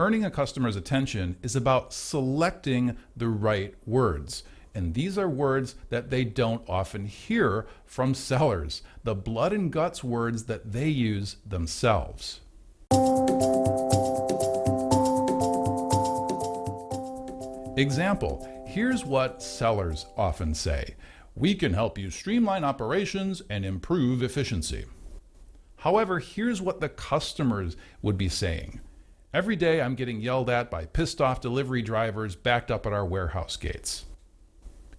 Earning a customer's attention is about selecting the right words. And these are words that they don't often hear from sellers, the blood and guts words that they use themselves. Example, here's what sellers often say. We can help you streamline operations and improve efficiency. However, here's what the customers would be saying. Every day I'm getting yelled at by pissed off delivery drivers backed up at our warehouse gates.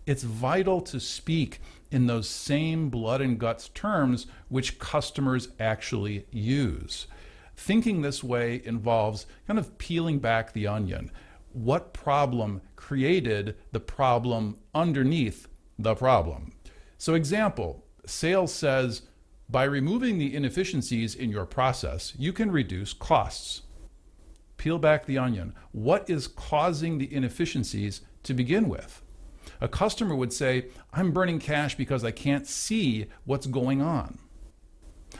It's vital to speak in those same blood and guts terms which customers actually use. Thinking this way involves kind of peeling back the onion. What problem created the problem underneath the problem? So example, sales says, by removing the inefficiencies in your process, you can reduce costs. Peel back the onion. What is causing the inefficiencies to begin with? A customer would say, I'm burning cash because I can't see what's going on.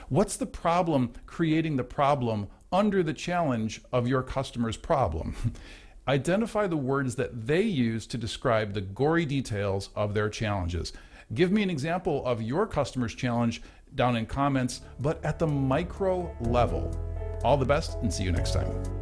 What's the problem creating the problem under the challenge of your customer's problem? Identify the words that they use to describe the gory details of their challenges. Give me an example of your customer's challenge down in comments, but at the micro level. All the best and see you next time.